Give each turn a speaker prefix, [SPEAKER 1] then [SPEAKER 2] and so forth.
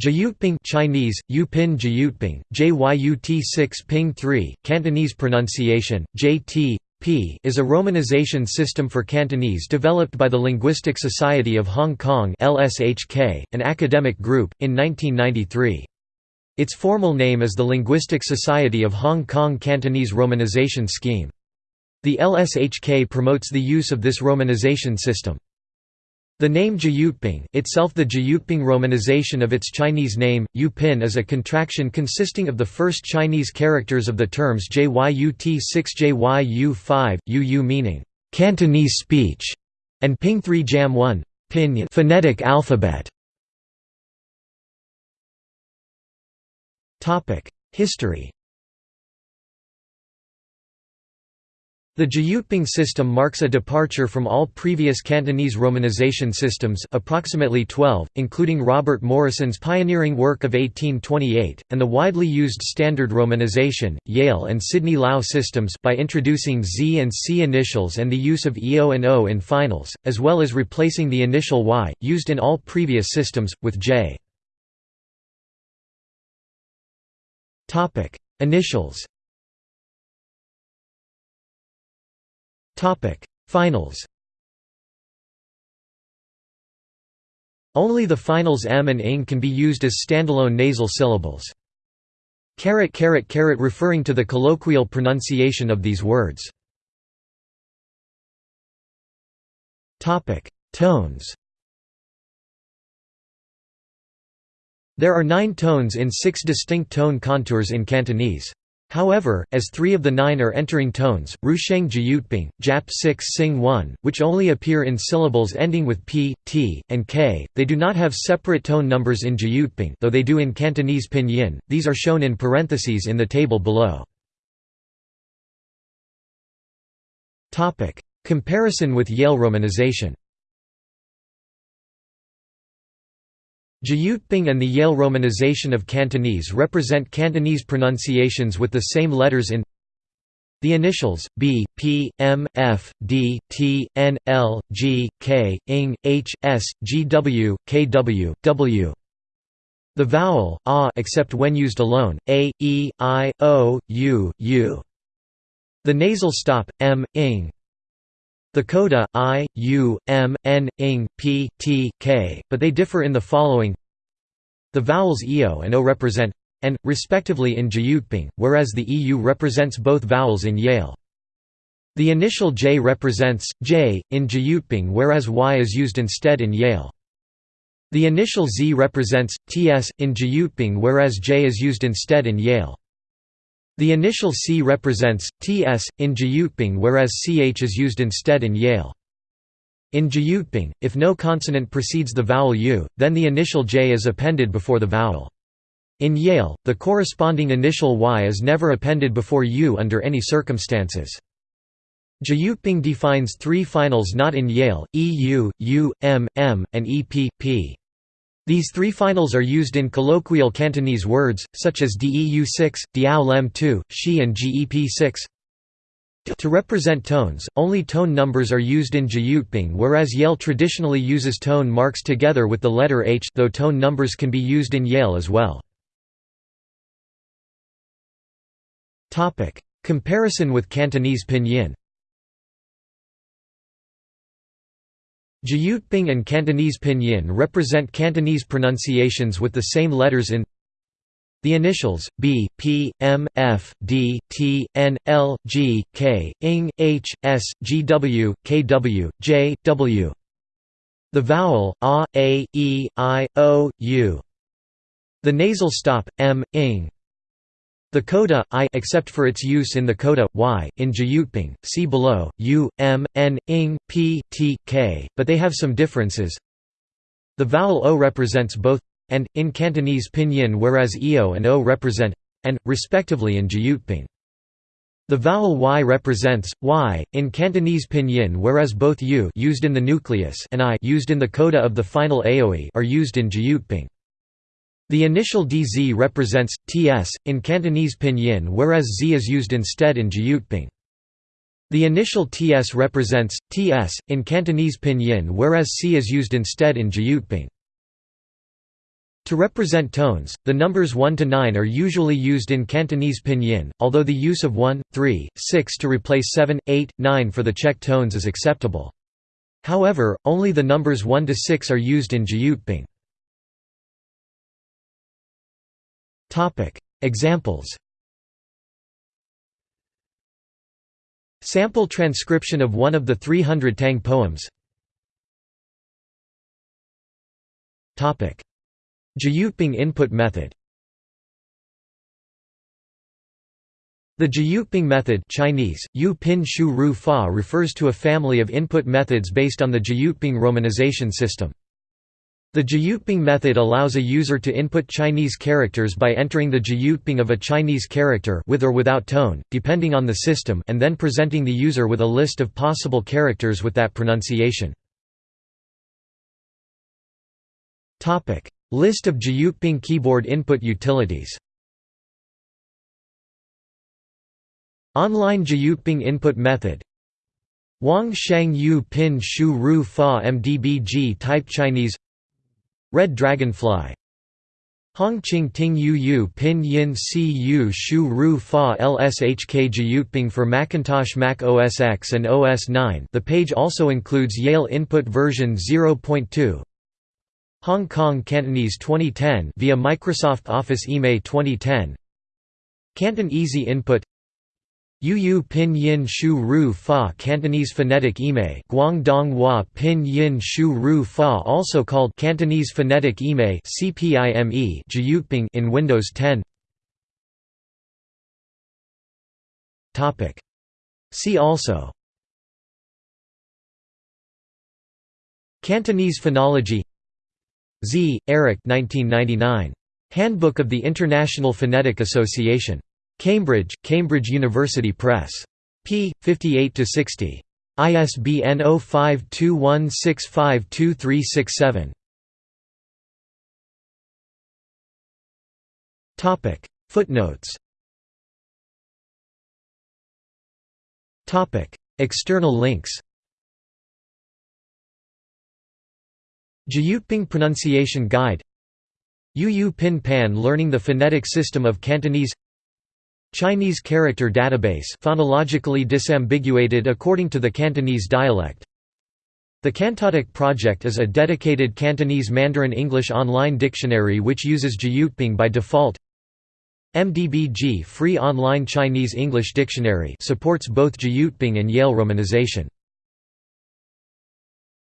[SPEAKER 1] Jyutping Chinese, Yupin Jyutping, JYUT 6 Ping 3, Cantonese pronunciation, JT, P is a romanization system for Cantonese developed by the Linguistic Society of Hong Kong LSHK, an academic group, in 1993. Its formal name is the Linguistic Society of Hong Kong Cantonese Romanization Scheme. The LSHK promotes the use of this romanization system. The name Jyutping itself the Jyutping romanization of its Chinese name, Yupin is a contraction consisting of the first Chinese characters of the terms JYUT 6 JYU 5, UU meaning, Cantonese speech, and Ping 3 Jam 1 pinyin phonetic alphabet. History The Jyutping system marks a departure from all previous Cantonese romanization systems approximately 12, including Robert Morrison's pioneering work of 1828, and the widely used standard romanization, Yale and Sidney Lau systems by introducing Z and C initials and the use of EO and O in finals, as well as replacing the initial Y, used in all previous systems, with J. Initials Finals Only the finals m and ing can be used as standalone nasal syllables. Caret caret caret referring to the colloquial pronunciation of these words. Topic: Tones. There are 9 tones in 6 distinct tone contours in Cantonese. However, as three of the nine are entering tones, Rusheng Jyutping, Jap 6 Sing 1, which only appear in syllables ending with p, t, and k, they do not have separate tone numbers in Jyutping though they do in Cantonese pinyin, these are shown in parentheses in the table below. Comparison with Yale romanization Jyutping and the Yale romanization of Cantonese represent Cantonese pronunciations with the same letters in the initials, B, P, M, F, D, T, N, L, G, K, ING, H, S, G, W, K, W, W. The vowel, A except when used alone, A, E, I, O, U, U. The nasal stop, M, ING. The coda, I, U, M, N, ing, P, T, K, but they differ in the following The vowels EO and O represent and, respectively in Jyutping, whereas the EU represents both vowels in Yale. The initial J represents J in Jyutping whereas Y is used instead in Yale. The initial Z represents TS in Jyutping whereas J is used instead in Yale. The initial C represents ts in Jyutping whereas ch is used instead in Yale. In Jyutping, if no consonant precedes the vowel u, then the initial j is appended before the vowel. In Yale, the corresponding initial y is never appended before u under any circumstances. Jyutping defines three finals not in Yale, EU, U, M, M, and EP, P. These three finals are used in colloquial Cantonese words, such as DEU 6, Diao Lem 2, Shi and GEP 6. To represent tones, only tone numbers are used in Jyutping whereas Yale traditionally uses tone marks together with the letter H though tone numbers can be used in Yale as well. Comparison with Cantonese pinyin Jyutping and Cantonese pinyin represent Cantonese pronunciations with the same letters in the initials, B, P, M, F, D, T, N, L, G, K, ING, H, S, G, W, K, W, J, W. The vowel, A, A, E, I, O, U. The nasal stop, M, ING. The coda I except for its use in the coda y in Jyutping, see below, u, m, n, ing, p, t, k, but they have some differences. The vowel o represents both and in Cantonese pinyin whereas eo and o represent and respectively in Jyutping. The vowel y represents y in Cantonese pinyin whereas both u used in the nucleus and i used in the coda of the final aoe are used in Jyutping. The initial DZ represents ts in Cantonese pinyin whereas z is used instead in Jyutping. The initial ts represents ts in Cantonese pinyin whereas c is used instead in Jyutping. To represent tones, the numbers 1 to 9 are usually used in Cantonese pinyin, although the use of 1, 3, 6 to replace 7, 8, 9 for the check tones is acceptable. However, only the numbers 1 to 6 are used in Jyutping. Examples Sample transcription of one of the 300 Tang poems Topic: Jyutping input method The Jyutping method Chinese, Yu Pin Shu Ru Fa refers to a family of input methods based on the Jyutping romanization system. The Jyutping method allows a user to input Chinese characters by entering the Jyutping of a Chinese character with or without tone, depending on the system and then presenting the user with a list of possible characters with that pronunciation. List of Jyutping keyboard input utilities Online Jyutping input method Wang Sheng Yu Pin Shu Ru Fa MDBG type Chinese Red Dragonfly. Hong Ching Ting Yu Yu Pin Yin Si Yu Shu Ru Fa LSHK Jyutping for Macintosh Mac OS X and OS 9 the page also includes Yale Input version 0.2 Hong Kong Cantonese 2010 via Microsoft Office IME 2010 Canton Easy Input Yu Pin Yin Shu Ru Fa Cantonese phonetic ime Guangdong Hua Pin Yin Shu Ru Fa also called Cantonese phonetic ime CPIME Jyutping in Windows 10 Topic. See also. Cantonese phonology. Z. Eric 1999. Handbook of the International Phonetic Association Cambridge, Cambridge University Press. p. 58–60. ISBN 0521652367. Footnotes External links Jyutping Pronunciation Guide Yu Yu Pin Pan Learning the Phonetic System of Cantonese Chinese character database phonologically disambiguated according to the Cantonese dialect. The CantoDict project is a dedicated Cantonese Mandarin English online dictionary which uses Jyutping by default. MDBG Free Online Chinese English Dictionary supports both Jyutping and Yale romanization